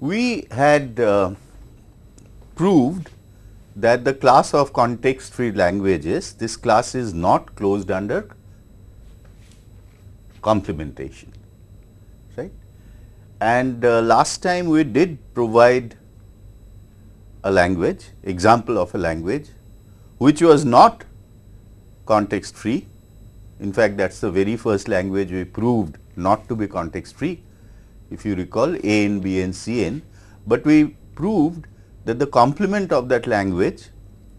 we had uh, proved that the class of context free languages, this class is not closed under complementation, right. And uh, last time we did provide a language, example of a language, which was not context free. In fact, that is the very first language we proved not to be context free, if you recall A n, B n, C n, but we proved that the complement of that language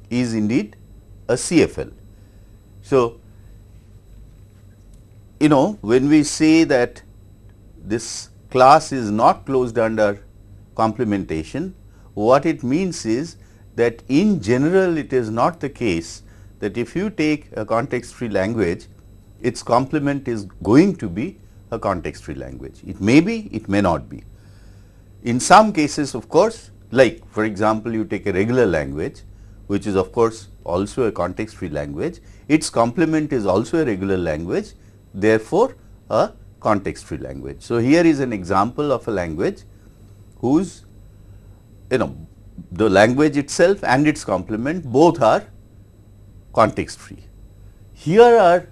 is indeed a CFL. So, you know when we say that this class is not closed under complementation, what it means is that in general it is not the case that if you take a context free language, its complement is going to be a context free language. It may be, it may not be. In some cases of course, like for example, you take a regular language which is of course also a context free language, its complement is also a regular language, therefore, a context free language. So, here is an example of a language whose you know the language itself and its complement both are context free. Here are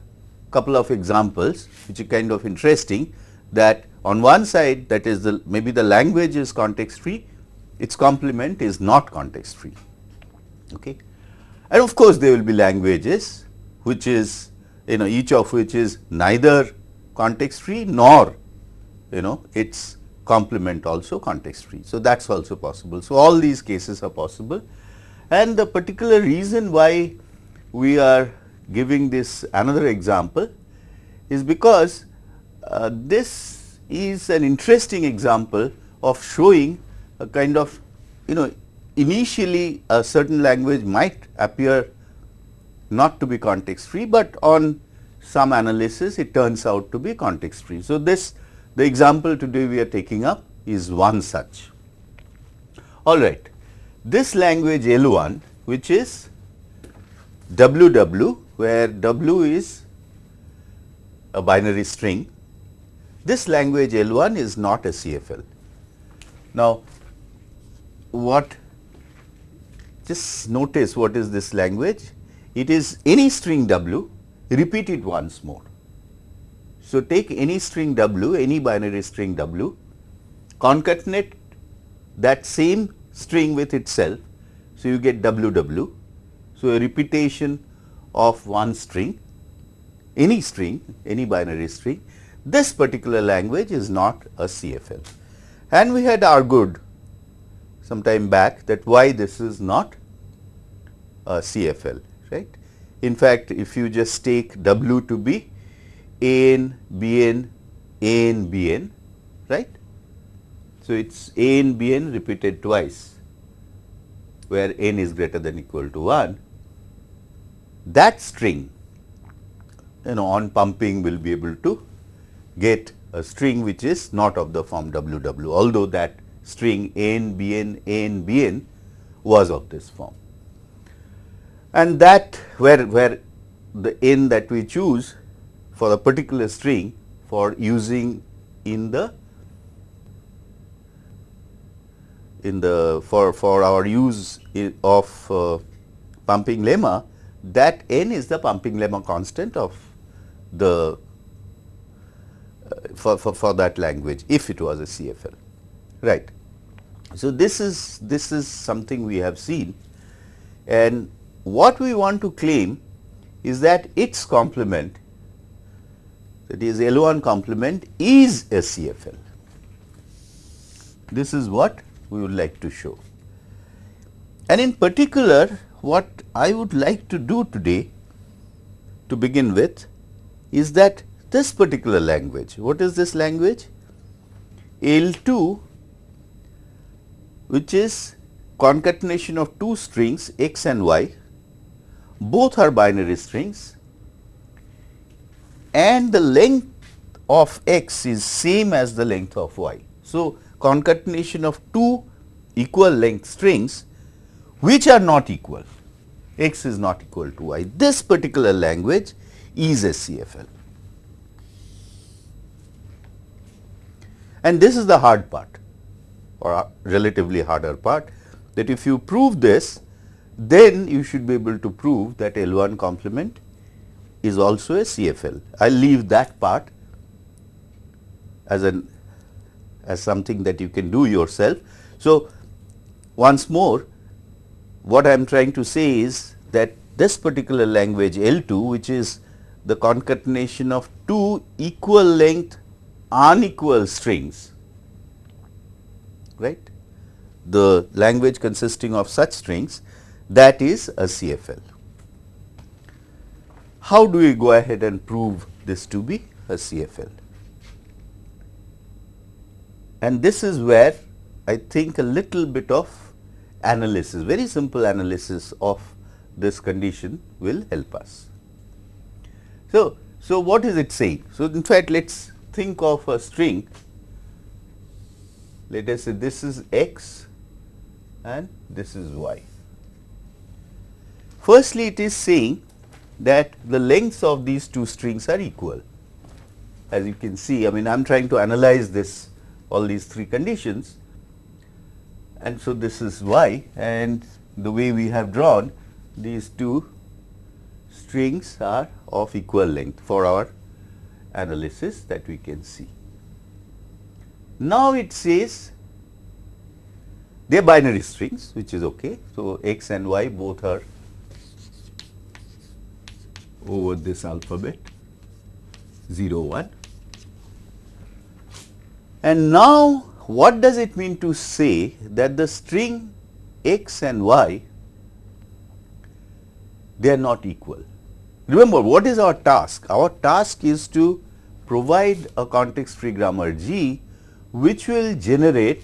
couple of examples which are kind of interesting that on one side that is the maybe the language is context free, its complement is not context free. Okay. And of course, there will be languages which is you know each of which is neither context free nor you know its complement also context free. So, that is also possible. So, all these cases are possible and the particular reason why we are giving this another example is because uh, this is an interesting example of showing a kind of you know initially a certain language might appear not to be context free, but on some analysis it turns out to be context free. So, this the example today we are taking up is one such. All right. This language L1 which is WW where W is a binary string. This language L1 is not a CFL. Now, what just notice what is this language? It is any string W repeat it once more. So, take any string W, any binary string W, concatenate that same string with itself. So, you get WW. So, a repetition of one string, any string, any binary string. This particular language is not a CFL. And we had argued some time back that why this is not a CFL, right. In fact, if you just take W to be A n, B n, A n, B n, right. So, it is A n, B n repeated twice where n is greater than equal to 1 that string you know on pumping will be able to get a string which is not of the form WW, although that string n, bn, n, bn was of this form. And that where, where the n that we choose for a particular string for using in the in the for for our use of uh, pumping lemma that n is the pumping lemma constant of the uh, for, for, for that language if it was a CFL right. So, this is this is something we have seen and what we want to claim is that its complement that is L1 complement is a CFL. This is what we would like to show. And in particular what I would like to do today to begin with is that this particular language, what is this language? L2 which is concatenation of two strings x and y, both are binary strings and the length of x is same as the length of y. So, concatenation of two equal length strings which are not equal, x is not equal to y. This particular language is a CFL. And this is the hard part. or relatively harder part that if you prove this then you should be able to prove that L1 complement is also a CFL. I leave that part as an as something that you can do yourself. So, once more what I am trying to say is that this particular language L2 which is the concatenation of two equal length unequal strings right the language consisting of such strings that is a CFL. How do we go ahead and prove this to be a CFL? And this is where I think a little bit of analysis, very simple analysis of this condition will help us. So, so what is it saying? So, in fact, let us think of a string, let us say this is x and this is y. Firstly, it is saying that the lengths of these two strings are equal. As you can see, I mean I am trying to analyze this all these three conditions and so this is y and the way we have drawn these two strings are of equal length for our analysis that we can see. Now it says they are binary strings which is okay. So, x and y both are over this alphabet 0 1 and now what does it mean to say that the string x and y they are not equal. Remember what is our task? Our task is to provide a context free grammar G which will generate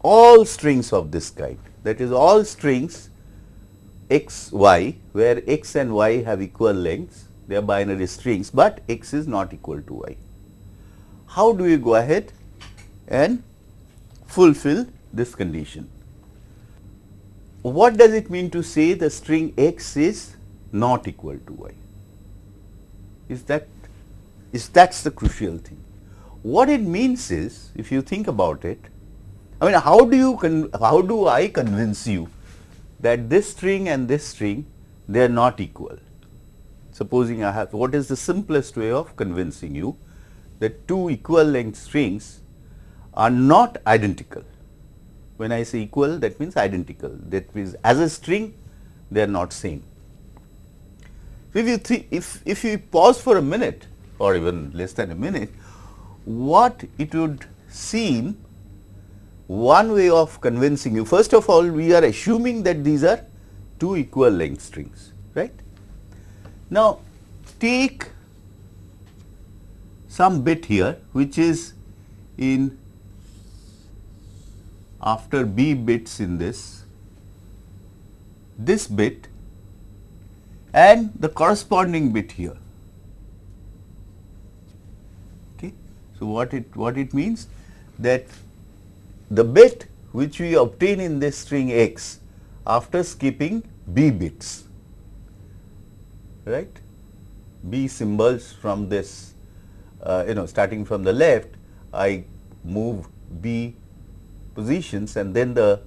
all strings of this kind that is all strings x y where x and y have equal lengths they are binary strings, but x is not equal to y. How do we go ahead and fulfill this condition? What does it mean to say the string x is not equal to y? Is that is that's the crucial thing. What it means is if you think about it, I mean how do you how do I convince you that this string and this string they are not equal? Supposing I have what is the simplest way of convincing you that two equal length strings are not identical. When I say equal that means identical that means as a string they are not same. If you if, if you pause for a minute or even less than a minute, what it would seem one way of convincing you first of all we are assuming that these are two equal length strings right. Now take some bit here which is in after b bits in this, this bit and the corresponding bit here. Okay. So, what it what it means that the bit which we obtain in this string x after skipping b bits right b symbols from this uh, you know starting from the left I move b positions and then the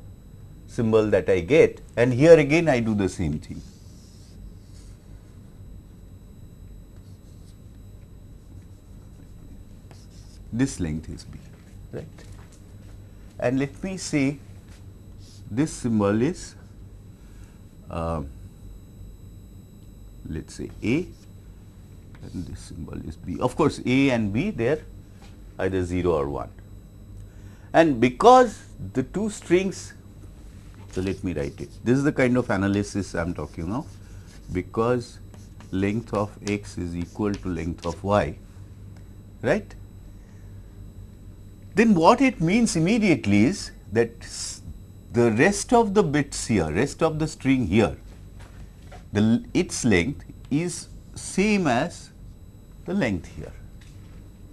symbol that I get and here again I do the same thing. This length is B, right. And let me say this symbol is uh, let us say A and this symbol is B. Of course, A and B they are either 0 or 1. And because the two strings, so let me write it. This is the kind of analysis I am talking of. Because length of x is equal to length of y, right? Then what it means immediately is that the rest of the bits here, rest of the string here, the its length is same as the length here,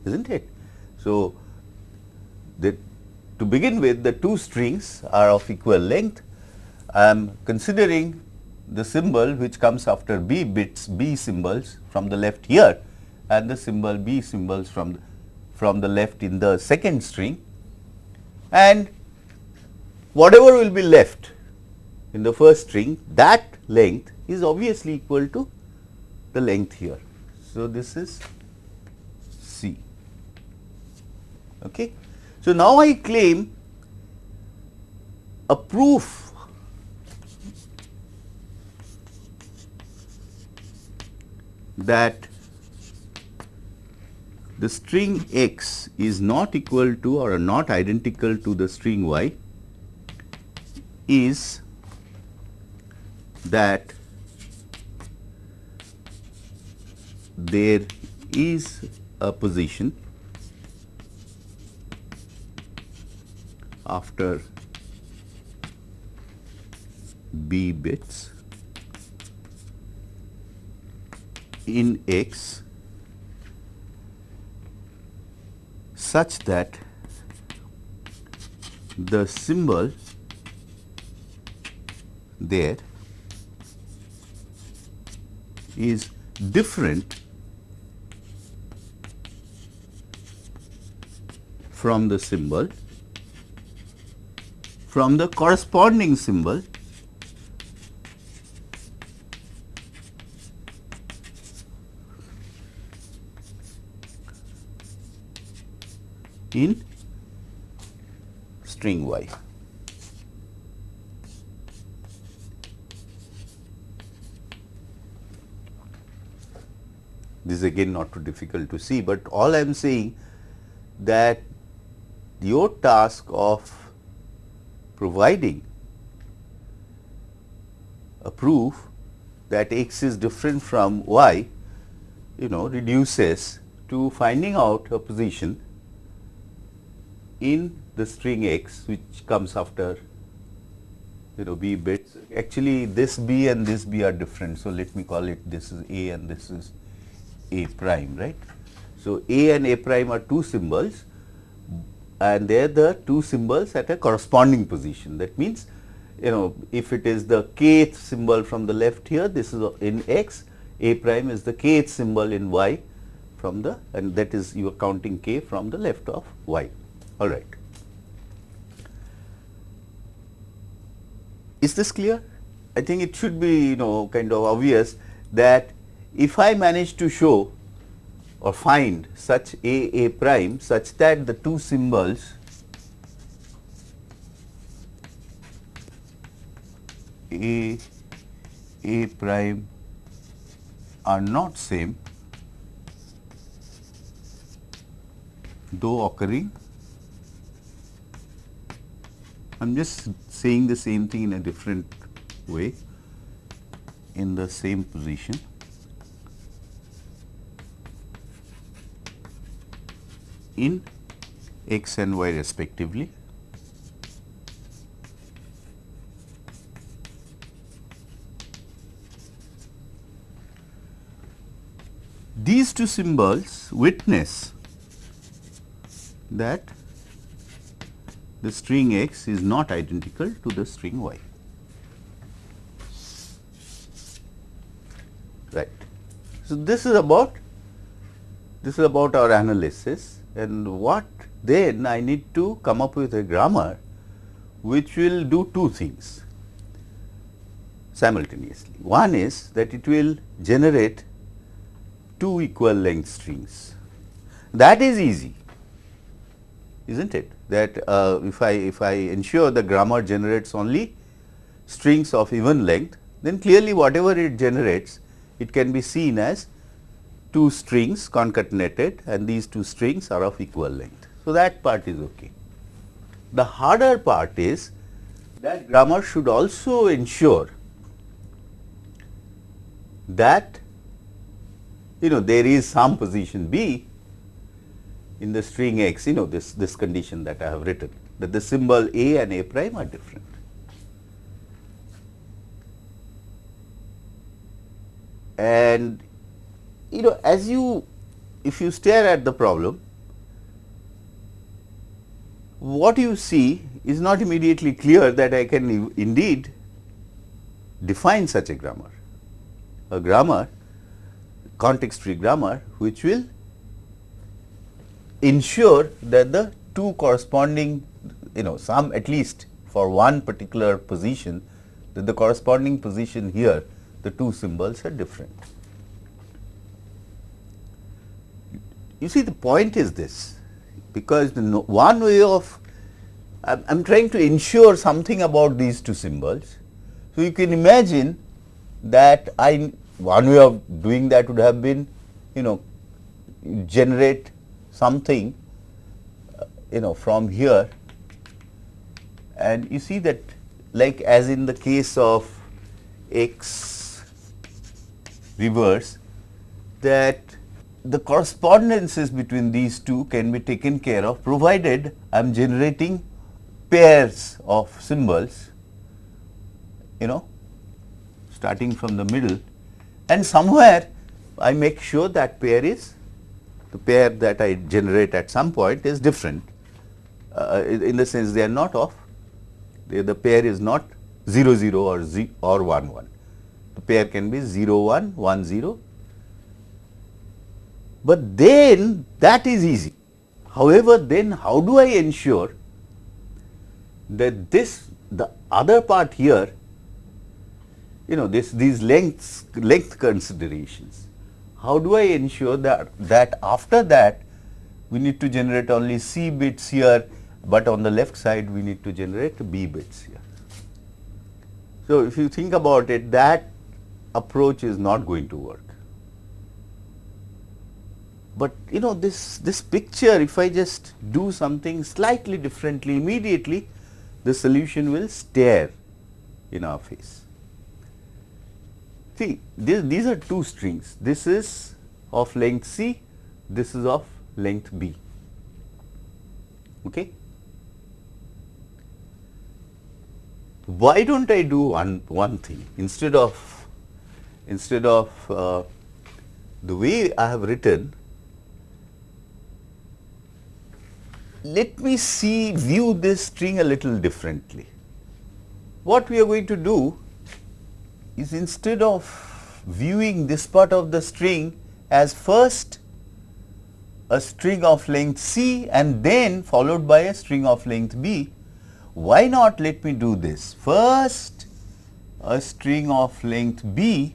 isn't it? So, the to begin with the two strings are of equal length. I am considering the symbol which comes after B bits B symbols from the left here and the symbol B symbols from the, from the left in the second string and whatever will be left in the first string that length is obviously equal to the length here. So, this is C. Okay. So, now I claim a proof. That the string x is not equal to or not identical to the string y is that there is a position after b bits in X such that the symbol there is different from the symbol from the corresponding symbol in string y. This is again not too difficult to see, but all I am saying that your task of providing a proof that x is different from y, you know reduces to finding out a position in the string x which comes after you know b bits. Actually, this b and this b are different. So, let me call it this is a and this is a prime right. So, a and a prime are two symbols and they are the two symbols at a corresponding position. That means, you know if it is the kth symbol from the left here this is in x, a prime is the kth symbol in y from the and that is you are counting k from the left of y all right. Is this clear? I think it should be you know kind of obvious that if I manage to show or find such a a prime such that the two symbols a a prime are not same though occurring I am just saying the same thing in a different way in the same position. In x and y respectively. These two symbols witness that the string x is not identical to the string y. Right. So, this is about this is about our analysis and what then I need to come up with a grammar which will do two things simultaneously. One is that it will generate two equal length strings. That is easy, is not it? That uh, if I if I ensure the grammar generates only strings of even length, then clearly whatever it generates, it can be seen as two strings concatenated and these two strings are of equal length. So, that part is okay. The harder part is that grammar should also ensure that you know there is some position b in the string x you know this this condition that I have written that the symbol a and a prime are different. And you know as you if you stare at the problem what you see is not immediately clear that I can indeed define such a grammar, a grammar context free grammar which will ensure that the two corresponding you know some at least for one particular position that the corresponding position here the two symbols are different. You see the point is this because one way of I am trying to ensure something about these two symbols. So, you can imagine that I one way of doing that would have been you know generate something you know from here and you see that like as in the case of x reverse that the correspondences between these two can be taken care of provided I am generating pairs of symbols you know starting from the middle. And somewhere I make sure that pair is the pair that I generate at some point is different. Uh, in the sense they are not of the, pair is not 0 0 or z or 1 1 the pair can be 0 1 1 0 but then that is easy. However, then how do I ensure that this the other part here you know this these lengths length considerations how do I ensure that that after that we need to generate only C bits here but on the left side we need to generate B bits here. So, if you think about it that approach is not going to work but you know this, this picture if I just do something slightly differently immediately the solution will stare in our face. See this, these are two strings this is of length C this is of length B. Okay. Why do not I do one, one thing instead of instead of uh, the way I have written let me see view this string a little differently. What we are going to do is instead of viewing this part of the string as first a string of length C and then followed by a string of length B, why not let me do this? First a string of length B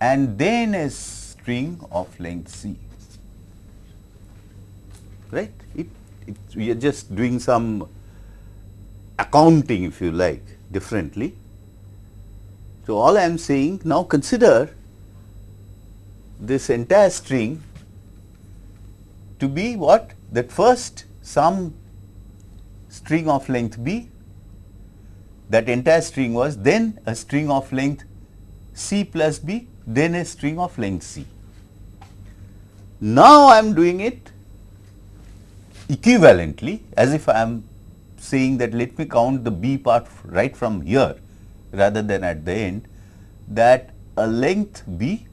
and then a string of length C right. It, it, we are just doing some accounting if you like differently. So, all I am saying now consider this entire string to be what that first some string of length b that entire string was then a string of length c plus b then a string of length c. Now, I am doing it equivalently as if I am saying that let me count the B part right from here rather than at the end that a length B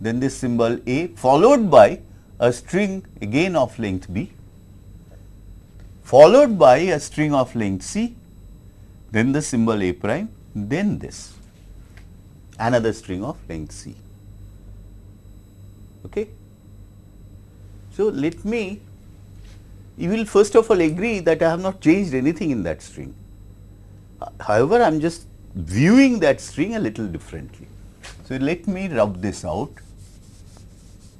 then this symbol A followed by a string again of length B followed by a string of length C then the symbol A prime then this another string of length C. Okay. So, let me you will first of all agree that I have not changed anything in that string. However, I am just viewing that string a little differently. So, let me rub this out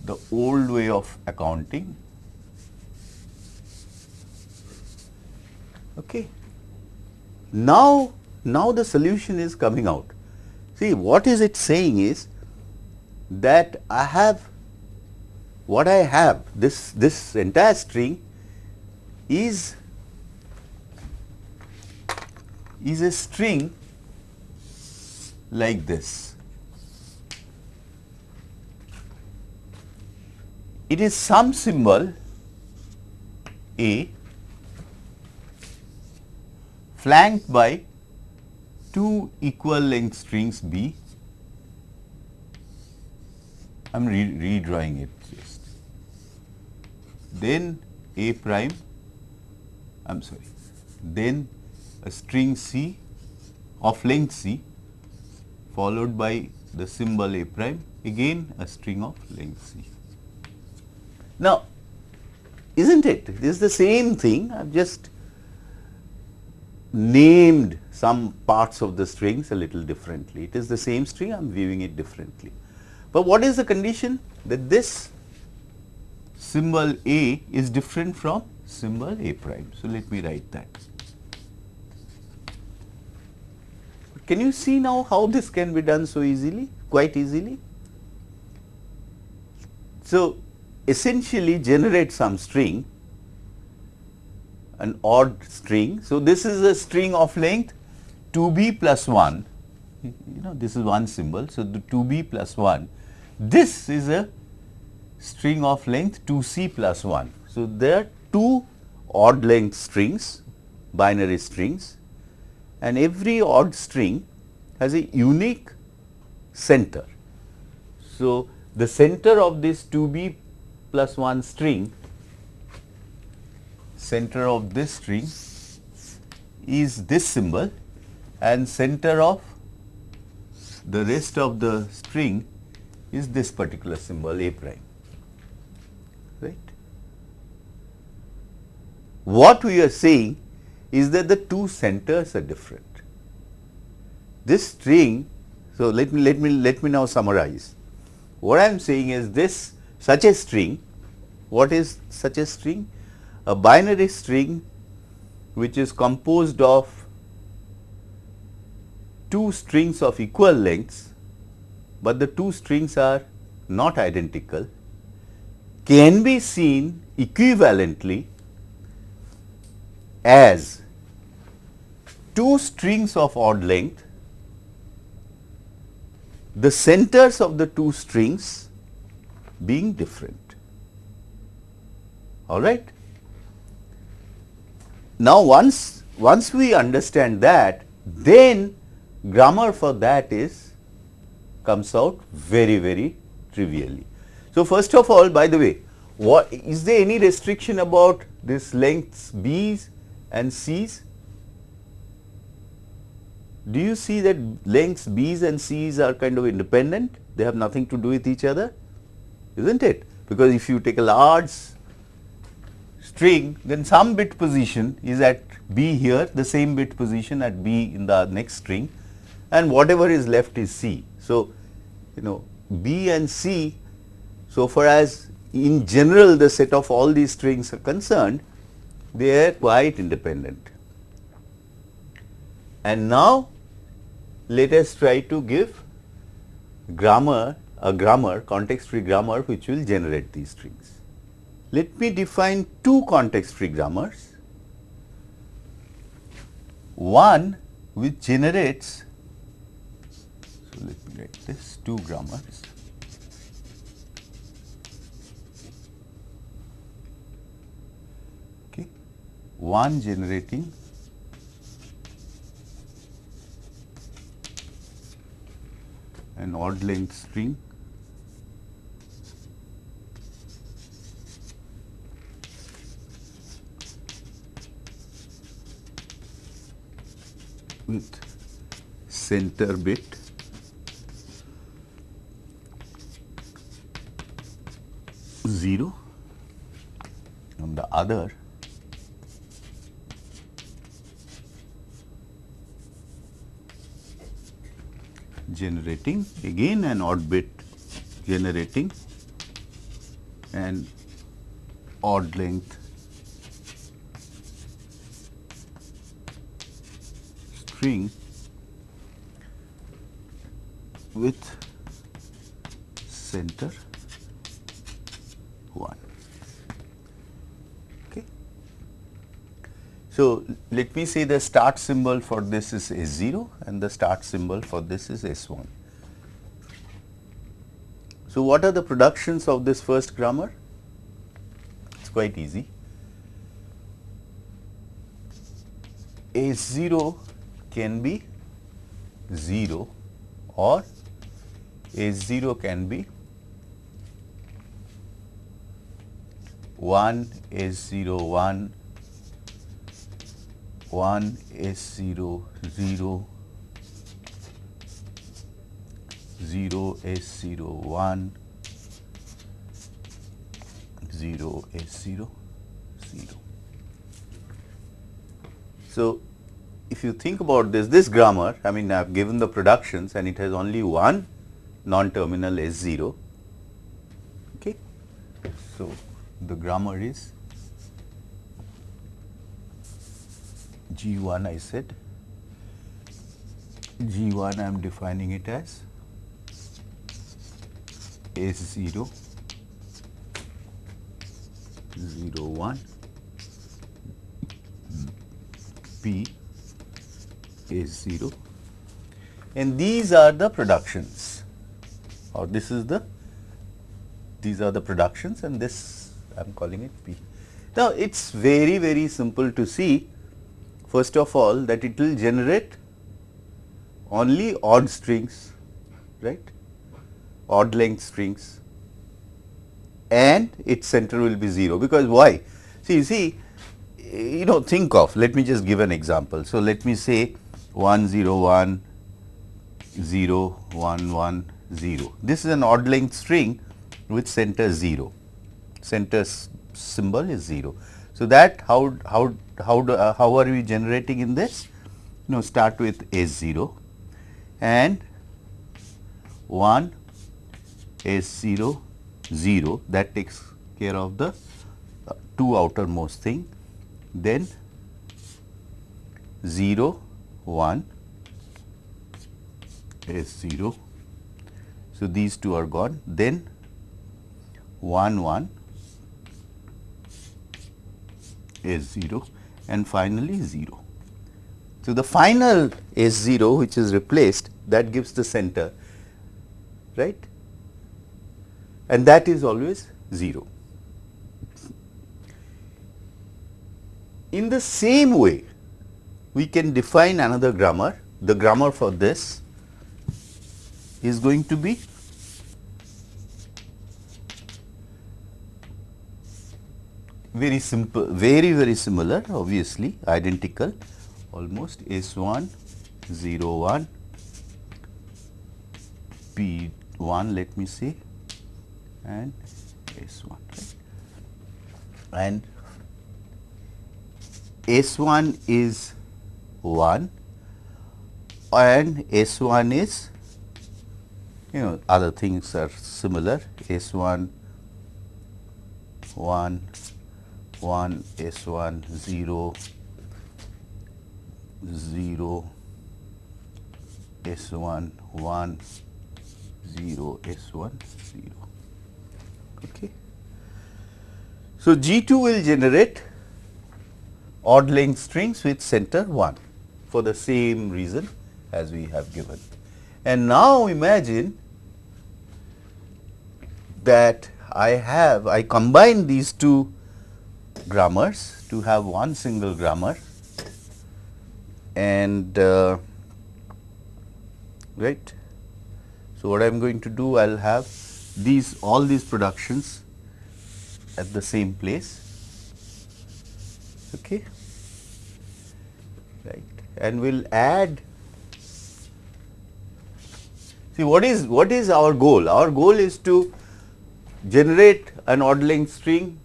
the old way of accounting. Okay. Now, now the solution is coming out. See what is it saying is that I have what I have this this entire string is is a string like this. It is some symbol A flanked by two equal length strings B. I am re redrawing it just. Then A prime I am sorry, then a string C of length C followed by the symbol A prime again a string of length C. Now, is not it? This is the same thing I have just named some parts of the strings a little differently. It is the same string, I am viewing it differently. But what is the condition? That this symbol A is different from symbol A prime. So, let me write that. Can you see now how this can be done so easily, quite easily? So, essentially generate some string, an odd string. So, this is a string of length 2b plus 1, you know this is one symbol. So, the 2b plus 1, this is a string of length 2c plus 1. So, are two odd length strings, binary strings and every odd string has a unique center. So, the center of this 2b plus 1 string, center of this string is this symbol and center of the rest of the string is this particular symbol A prime, right. What we are saying is that the two centers are different. This string, so let me let me let me now summarize. What I am saying is this such a string, what is such a string? A binary string which is composed of two strings of equal lengths, but the two strings are not identical can be seen equivalently as two strings of odd length the centers of the two strings being different. All right. Now, once once we understand that, then grammar for that is comes out very very trivially. So, first of all by the way, what is there any restriction about this lengths b's and c's? do you see that lengths B's and C's are kind of independent? They have nothing to do with each other, isn't it? Because if you take a large string, then some bit position is at B here, the same bit position at B in the next string and whatever is left is C. So, you know B and C, so far as in general the set of all these strings are concerned, they are quite independent. And now, let us try to give grammar a grammar context free grammar which will generate these strings. Let me define two context free grammars. One which generates so let me write this two grammars. One generating an odd length string. With center bit. Zero. On the other generating again an odd bit generating an odd length string with center 1. So, let me say the start symbol for this is S0 and the start symbol for this is S1. So, what are the productions of this first grammar? It is quite easy. S0 can be 0 or S0 can be 1 S0 1 1 S0 0 0 S0 1 0 S0 0. So, if you think about this, this grammar, I mean I have given the productions and it has only one non-terminal S0. Okay. So, the grammar is G1 I said, G1 I am defining it as S0, 0 1, P is 0 and these are the productions. Or this is the these are the productions and this I am calling it P. Now, it is very very simple to see first of all that it will generate only odd strings right? Odd length strings. And its center will be 0 because why? See you see you know think of let me just give an example. So let me say 1 0 1 0 1 1 0. This is an odd length string with center 0, center symbol is 0. So, that how how how do, uh, how are we generating in this? You know start with S 0 and 1 S 0 0 that takes care of the uh, two outermost thing then 0 1 is 0. So, these two are gone then 1 1 is 0 and finally 0. So, the final is 0 which is replaced that gives the center right and that is always 0. In the same way we can define another grammar. The grammar for this is going to be very simple, very very similar obviously identical almost S 1 0 1 P 1 let me say and S 1 right. and S 1 is 1 and S 1 is you know other things are similar S 1 1 1 1 S 1 0 0 S 1 1 0 S 1 0 okay. So, G 2 will generate odd length strings with center 1 for the same reason as we have given. And now imagine that I have, I combine these two grammars to have one single grammar. And uh, right. So, what I am going to do I will have these all these productions at the same place. Okay? Right. And we'll add see what is what is our goal? Our goal is to generate an odd length string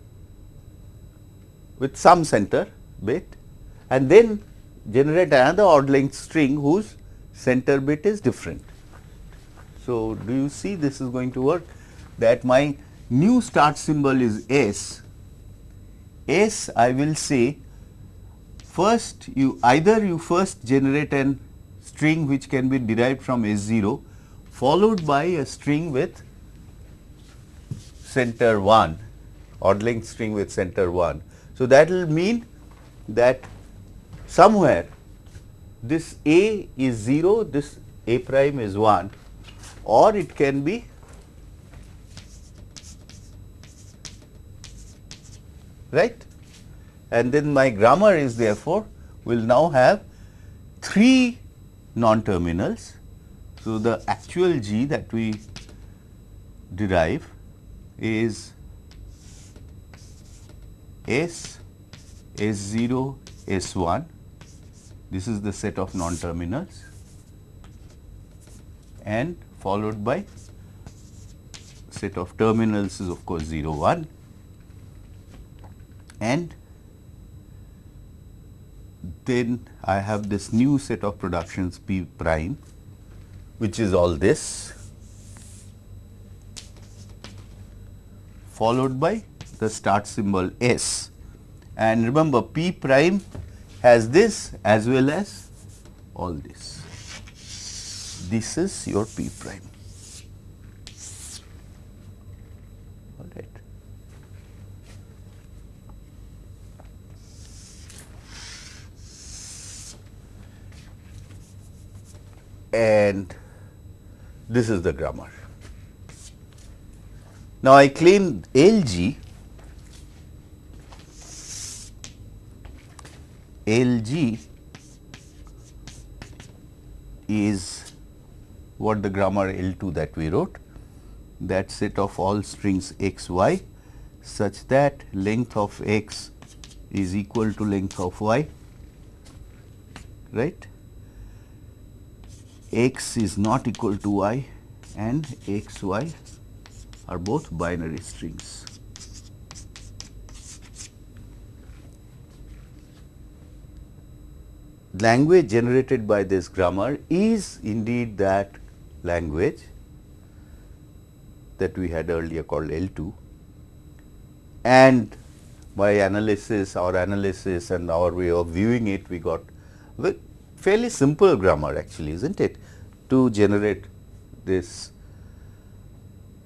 with some center bit and then generate another odd length string whose center bit is different. So, do you see this is going to work that my new start symbol is S, S I will say First, you either you first generate an string which can be derived from S0 followed by a string with center 1 odd length string with center 1. So, that will mean that somewhere this A is 0, this A prime is 1 or it can be right and then my grammar is therefore will now have 3 non-terminals. So, the actual G that we derive is S, S0, S1, this is the set of non-terminals. And followed by set of terminals is of course 0, 1 and then I have this new set of productions P prime which is all this. Followed by the start symbol S and remember P prime has this as well as all this. This is your P prime. All right. And this is the grammar. Now, I claim LG LG is what the grammar L2 that we wrote that set of all strings x y such that length of x is equal to length of y right x is not equal to y and x y are both binary strings. Language generated by this grammar is indeed that language that we had earlier called L2 and by analysis our analysis and our way of viewing it we got fairly simple grammar actually is not it? To generate this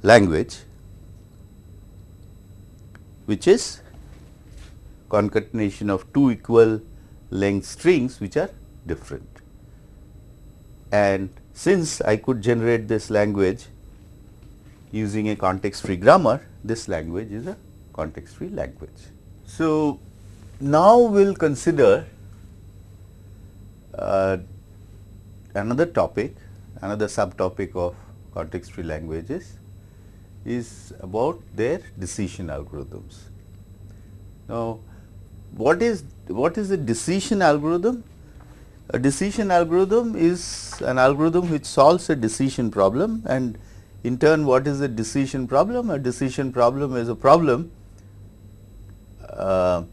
language which is concatenation of two equal length strings which are different. And since I could generate this language using a context free grammar, this language is a context free language. So, now we will consider uh, another topic, another subtopic of context free languages is about their decision algorithms. Now, what is what is a decision algorithm? A decision algorithm is an algorithm which solves a decision problem and in turn what is a decision problem? A decision problem is a problem uh,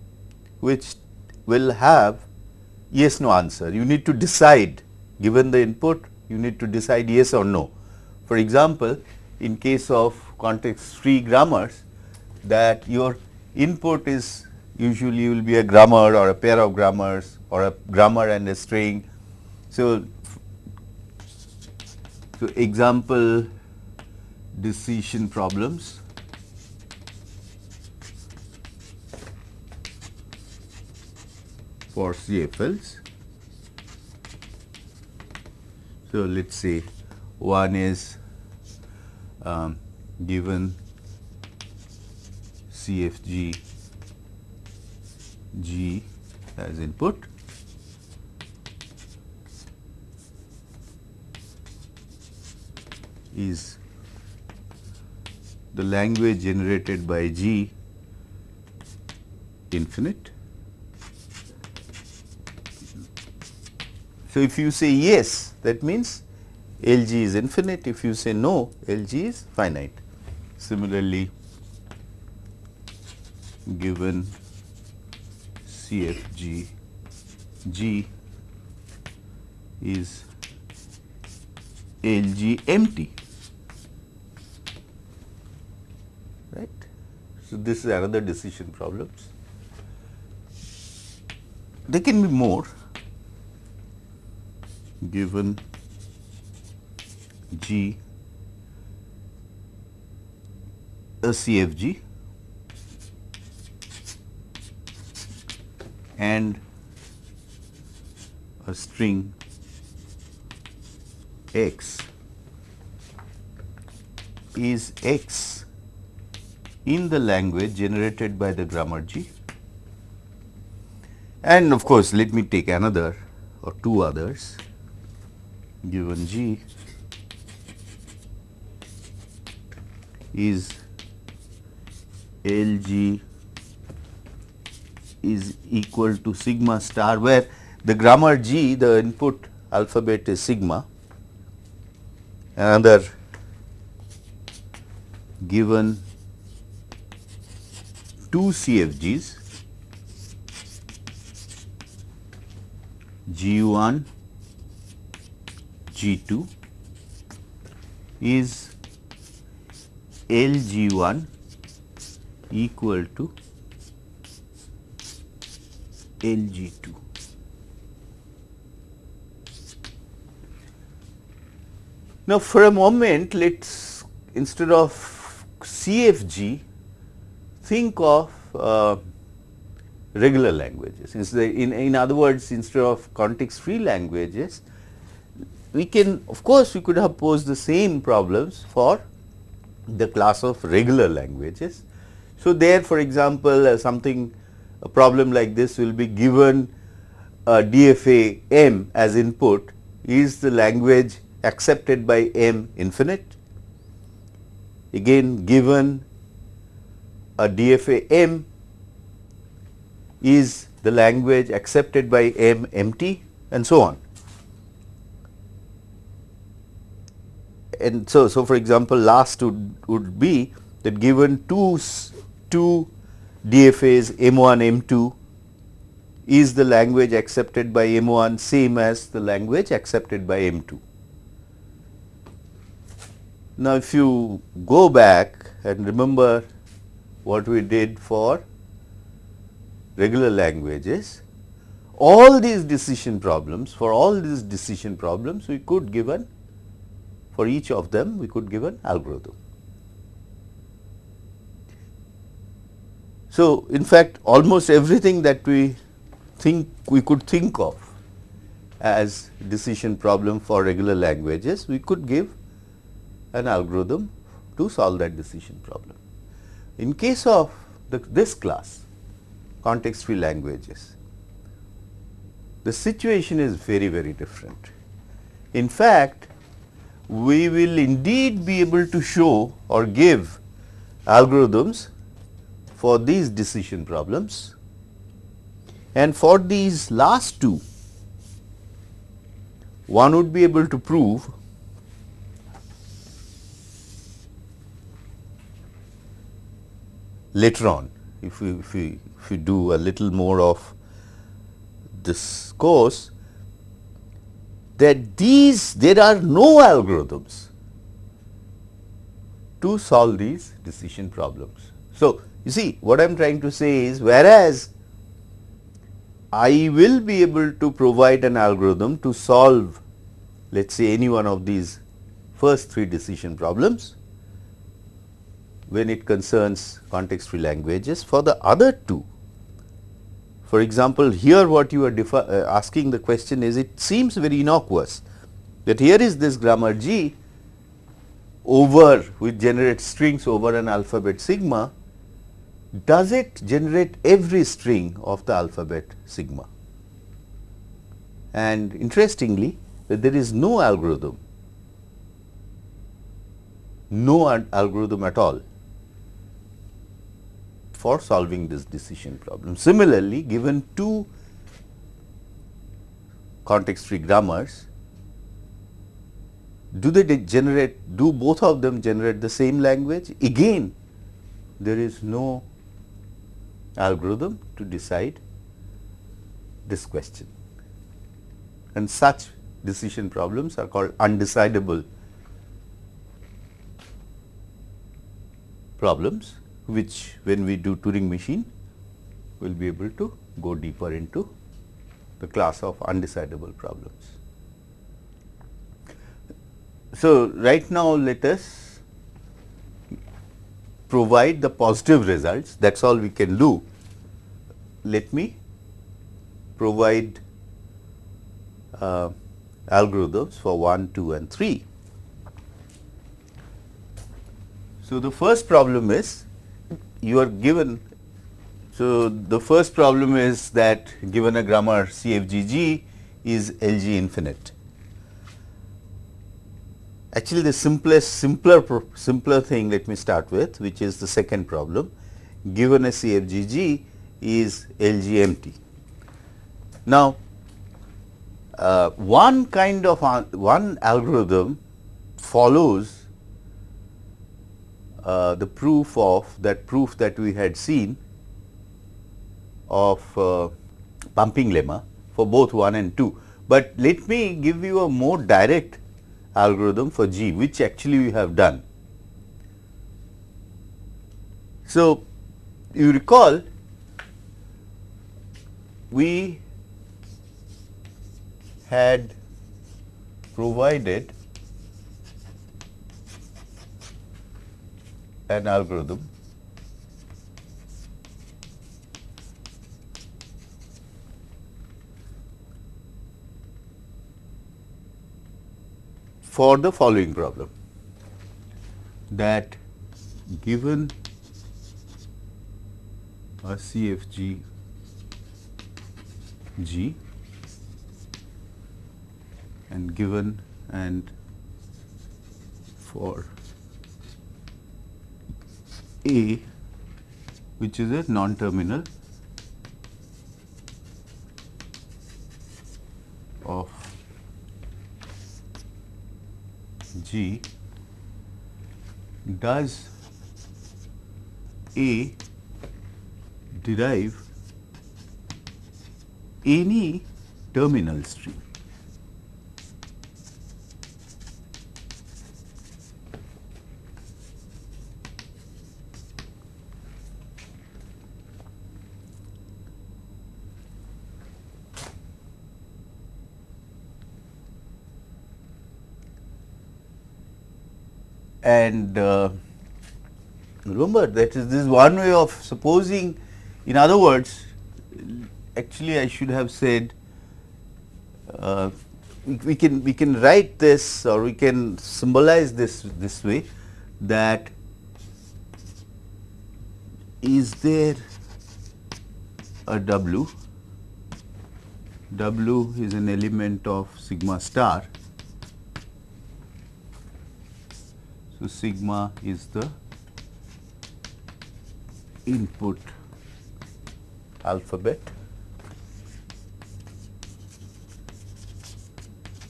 which will have yes no answer. You need to decide given the input you need to decide yes or no. For example, in case of context free grammars that your input is usually will be a grammar or a pair of grammars or a grammar and a string. So, so example decision problems for CFLs. So, let us say one is um, given CFG G as input is the language generated by G infinite. So, if you say yes that means LG is infinite, if you say no LG is finite. Similarly, given CFG G is LG empty right. So, this is another decision problems. There can be more given G a CFG and a string x is x in the language generated by the grammar G. And of course, let me take another or two others given G is LG is equal to sigma star where the grammar G the input alphabet is sigma. Another given two CFGs G1 G2 is LG1 equal to LG2. Now, for a moment let us instead of CFG think of uh, regular languages. In, in other words, instead of context free languages, we can of course, we could have posed the same problems for the class of regular languages. So, there for example, uh, something a problem like this will be given a DFA m as input is the language accepted by m infinite. Again given a DFA m is the language accepted by m empty and so on. And so, so for example, last would, would be that given two, two DFAs M1, M2 is the language accepted by M1 same as the language accepted by M2. Now, if you go back and remember what we did for regular languages, all these decision problems, for all these decision problems, we could given for each of them, we could give an algorithm. So, in fact, almost everything that we think we could think of as decision problem for regular languages, we could give an algorithm to solve that decision problem. In case of the, this class context free languages, the situation is very very different. In fact, we will indeed be able to show or give algorithms for these decision problems and for these last two one would be able to prove later on if we, if we, if we do a little more of this course that these there are no algorithms to solve these decision problems. So, you see what I am trying to say is whereas I will be able to provide an algorithm to solve let us say any one of these first three decision problems when it concerns context free languages. For the other two, for example, here what you are uh, asking the question is it seems very innocuous that here is this grammar G over which generates strings over an alphabet sigma, does it generate every string of the alphabet sigma? And interestingly, there is no algorithm, no algorithm at all for solving this decision problem. Similarly, given two context free grammars, do they generate, do both of them generate the same language? Again, there is no algorithm to decide this question. And such decision problems are called undecidable problems which when we do Turing machine we will be able to go deeper into the class of undecidable problems. So, right now let us provide the positive results that is all we can do. Let me provide uh, algorithms for 1, 2 and 3. So, the first problem is you are given. So, the first problem is that given a grammar CFGG is LG infinite. Actually, the simplest simpler simpler thing let me start with which is the second problem given a CFGG is LG empty. Now, uh, one kind of uh, one algorithm follows uh, the proof of that proof that we had seen of uh, pumping lemma for both 1 and 2. But let me give you a more direct algorithm for G which actually we have done. So, you recall we had provided an algorithm for the following problem. That given a CFG G and given and for A which is a non-terminal of G does A derive any terminal string. And uh, remember that is this one way of supposing in other words actually I should have said uh, we, we, can we can write this or we can symbolize this this way that is there a W? W is an element of sigma star so sigma is the input alphabet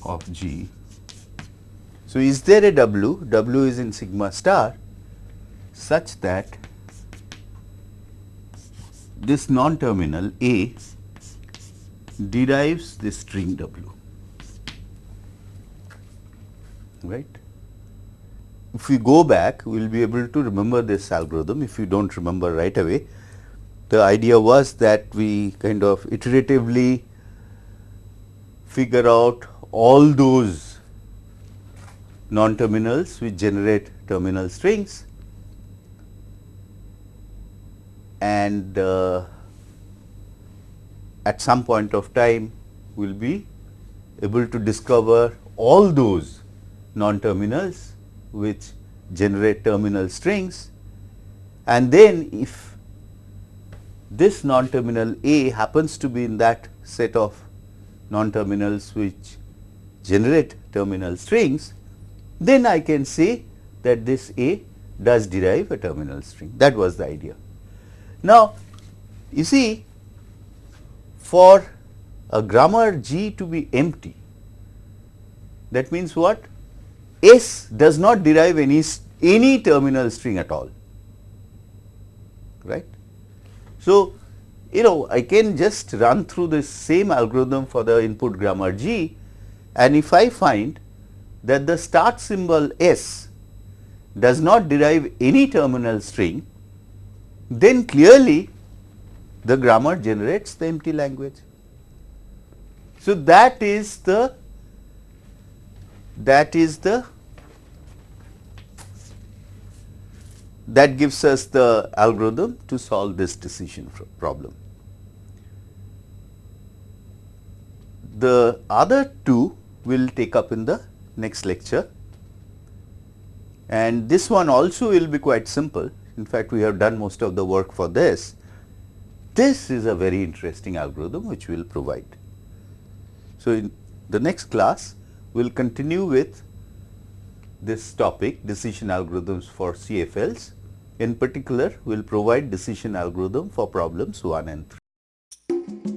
of G. So, is there a W, W is in sigma star such that this non-terminal A derives this string W, right. If we go back, we will be able to remember this algorithm if you do not remember right away. The idea was that we kind of iteratively figure out all those non-terminals which generate terminal strings and uh, at some point of time we will be able to discover all those non-terminals which generate terminal strings and then if this non-terminal A happens to be in that set of non-terminals which generate terminal strings, then I can say that this A does derive a terminal string. That was the idea. Now, you see for a grammar G to be empty, that means what? S does not derive any, any terminal string at all, right. So, you know I can just run through the same algorithm for the input grammar G and if I find that the start symbol S does not derive any terminal string, then clearly the grammar generates the empty language. So, that is the that is the that gives us the algorithm to solve this decision problem. The other two will take up in the next lecture. And this one also will be quite simple. In fact, we have done most of the work for this. This is a very interesting algorithm which we will provide. So, in the next class, we will continue with this topic decision algorithms for CFLs. In particular, we will provide decision algorithm for problems 1 and 3.